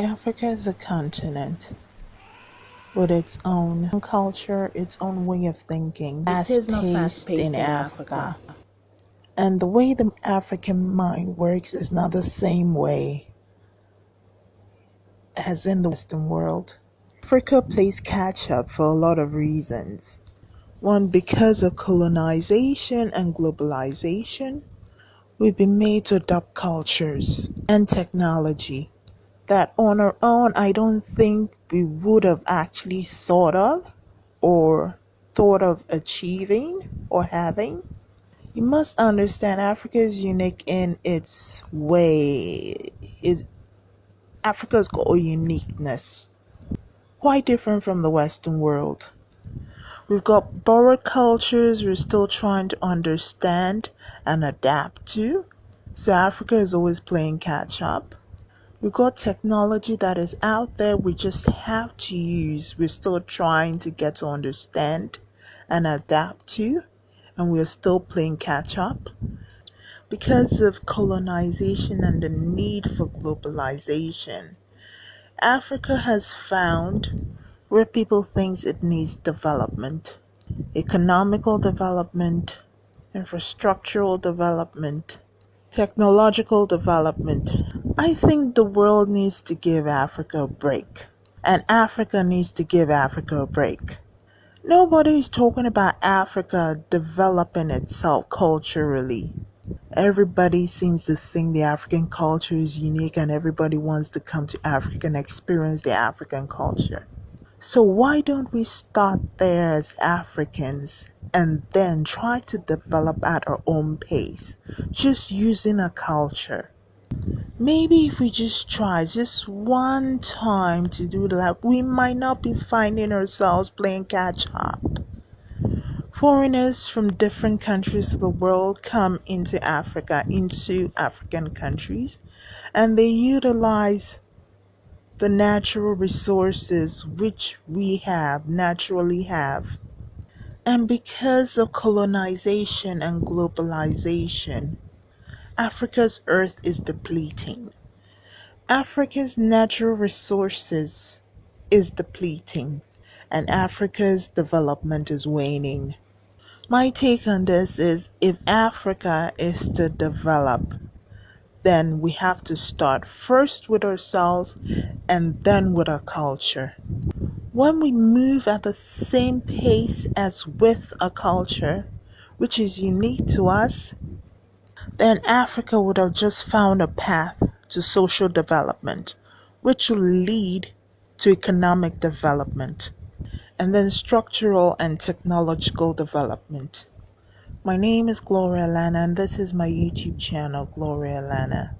Africa is a continent with its own culture, its own way of thinking, It is fast not fast paced paced in in Africa. Africa. And the way the African mind works is not the same way as in the Western world. Africa plays catch up for a lot of reasons. One, because of colonization and globalization, we've been made to adopt cultures and technology that on our own I don't think we would have actually thought of or thought of achieving or having. You must understand Africa is unique in its way. It, Africa's got a uniqueness, quite different from the Western world. We've got borrowed cultures we're still trying to understand and adapt to. So Africa is always playing catch up. We've got technology that is out there we just have to use. We're still trying to get to understand and adapt to, and we're still playing catch up. Because of colonization and the need for globalization, Africa has found where people think it needs development, economical development, infrastructural development, technological development. I think the world needs to give Africa a break, and Africa needs to give Africa a break. Nobody is talking about Africa developing itself culturally. Everybody seems to think the African culture is unique and everybody wants to come to Africa and experience the African culture. So why don't we start there as Africans and then try to develop at our own pace, just using a culture? Maybe if we just try just one time to do that, we might not be finding ourselves playing catch up. Foreigners from different countries of the world come into Africa, into African countries, and they utilize the natural resources which we have, naturally have. And because of colonization and globalization, Africa's earth is depleting. Africa's natural resources is depleting and Africa's development is waning. My take on this is if Africa is to develop, then we have to start first with ourselves and then with our culture. When we move at the same pace as with a culture, which is unique to us, then Africa would have just found a path to social development, which will lead to economic development and then structural and technological development. My name is Gloria Lana, and this is my YouTube channel, Gloria Lana.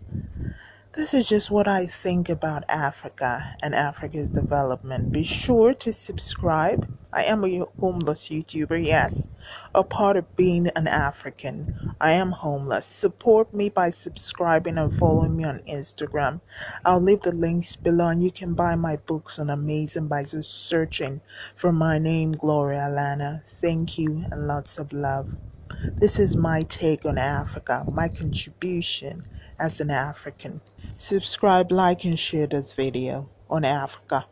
This is just what I think about Africa and Africa's development. Be sure to subscribe. I am a homeless YouTuber, yes, a part of being an African. I am homeless. Support me by subscribing and following me on Instagram. I'll leave the links below, and you can buy my books on Amazon by just searching for my name, Gloria Lana. Thank you and lots of love. This is my take on Africa, my contribution as an African. Subscribe, like, and share this video on Africa.